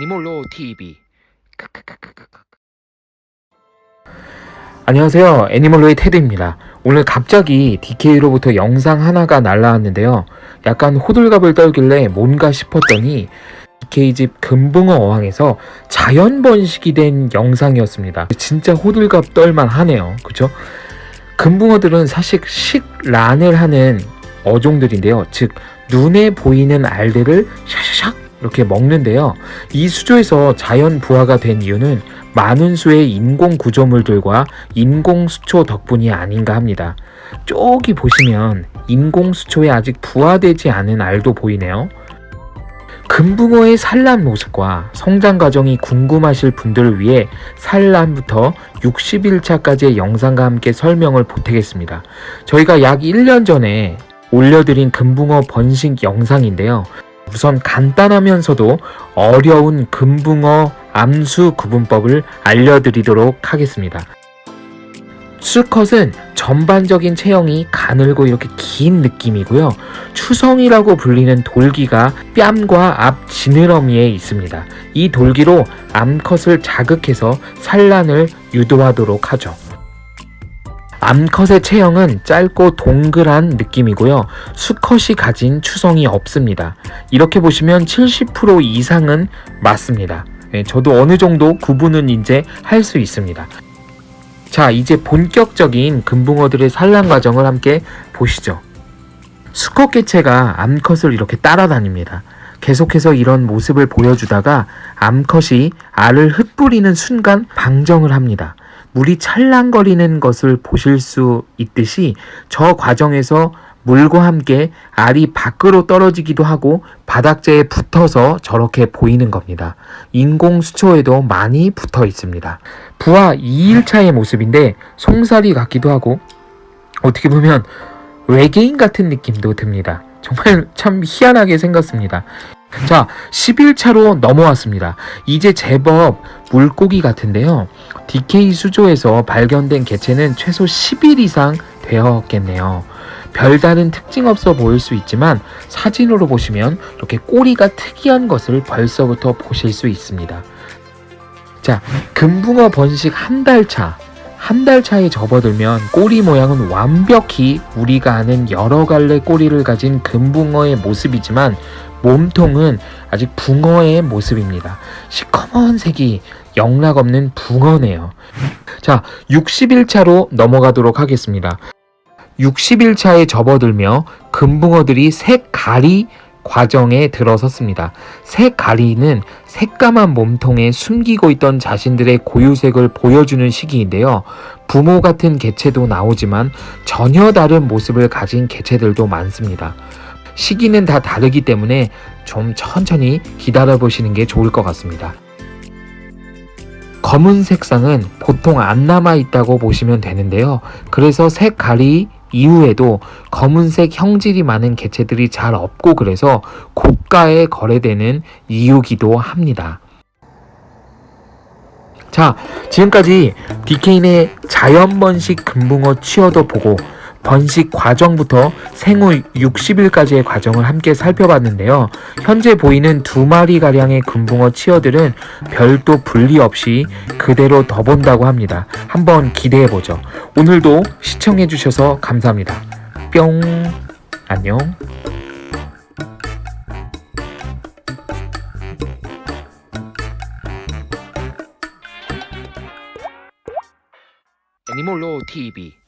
애니몰로 TV 안녕하세요. 애니멀로의 테드입니다. 오늘 갑자기 DK로부터 영상 하나가 날라왔는데요. 약간 호들갑을 떨길래 뭔가 싶었더니 DK집 금붕어 어항에서 자연 번식이 된 영상이었습니다. 진짜 호들갑 떨만 하네요. 그쵸? 금붕어들은 사실 식란을 하는 어종들인데요. 즉 눈에 보이는 알들을 샤샤샥 이렇게 먹는데요. 이 수조에서 자연 부화가 된 이유는 많은 수의 인공 구조물들과 인공 수초 덕분이 아닌가 합니다. 저기 보시면 인공 수초에 아직 부화되지 않은 알도 보이네요. 금붕어의 산란 모습과 성장 과정이 궁금하실 분들을 위해 산란부터 60일차까지의 영상과 함께 설명을 보태겠습니다. 저희가 약 1년 전에 올려드린 금붕어 번식 영상인데요. 우선 간단하면서도 어려운 금붕어 암수 구분법을 알려드리도록 하겠습니다. 수컷은 전반적인 체형이 가늘고 이렇게 긴 느낌이고요. 추성이라고 불리는 돌기가 뺨과 앞 지느러미에 있습니다. 이 돌기로 암컷을 자극해서 산란을 유도하도록 하죠. 암컷의 체형은 짧고 동글한 느낌이고요. 수컷이 가진 추성이 없습니다. 이렇게 보시면 70% 이상은 맞습니다. 네, 저도 어느 정도 구분은 이제 할 수 있습니다. 자, 이제 본격적인 금붕어들의 산란 과정을 함께 보시죠. 수컷 개체가 암컷을 이렇게 따라다닙니다. 계속해서 이런 모습을 보여주다가 암컷이 알을 흩뿌리는 순간 방정을 합니다. 물이 찰랑거리는 것을 보실 수 있듯이 저 과정에서 물과 함께 알이 밖으로 떨어지기도 하고 바닥재에 붙어서 저렇게 보이는 겁니다. 인공 수초에도 많이 붙어 있습니다. 부화 2일차의 모습인데 송사리 같기도 하고 어떻게 보면 외계인 같은 느낌도 듭니다. 정말 참 희한하게 생겼습니다. 자, 11차로 넘어왔습니다. 이제 제법 물고기 같은데요. DK 수조에서 발견된 개체는 최소 10일 이상 되었겠네요. 별다른 특징 없어 보일 수 있지만 사진으로 보시면 이렇게 꼬리가 특이한 것을 벌써부터 보실 수 있습니다. 자, 금붕어 번식 한 달 차. 한 달 차에 접어들면 꼬리 모양은 완벽히 우리가 아는 여러 갈래 꼬리를 가진 금붕어의 모습이지만 몸통은 아직 붕어의 모습입니다. 시커먼 색이 영락 없는 붕어네요. 자, 60일차로 넘어가도록 하겠습니다. 60일차에 접어들며 금붕어들이 색가리 과정에 들어섰습니다. 색가리는 새까만 몸통에 숨기고 있던 자신들의 고유색을 보여주는 시기인데요. 부모 같은 개체도 나오지만 전혀 다른 모습을 가진 개체들도 많습니다. 시기는 다 다르기 때문에 좀 천천히 기다려 보시는 게 좋을 것 같습니다. 검은 색상은 보통 안 남아 있다고 보시면 되는데요. 그래서 색가리 이후에도 검은색 형질이 많은 개체들이 잘 없고 그래서 고가에 거래되는 이유기도 합니다. 자, 지금까지 DK의 자연번식 금붕어 취어도 보고 번식 과정부터 생후 60일까지의 과정을 함께 살펴봤는데요. 현재 보이는 두 마리가량의 금붕어 치어들은 별도 분리 없이 그대로 더 본다고 합니다. 한번 기대해보죠. 오늘도 시청해주셔서 감사합니다. 뿅! 안녕! 애니몰로 TV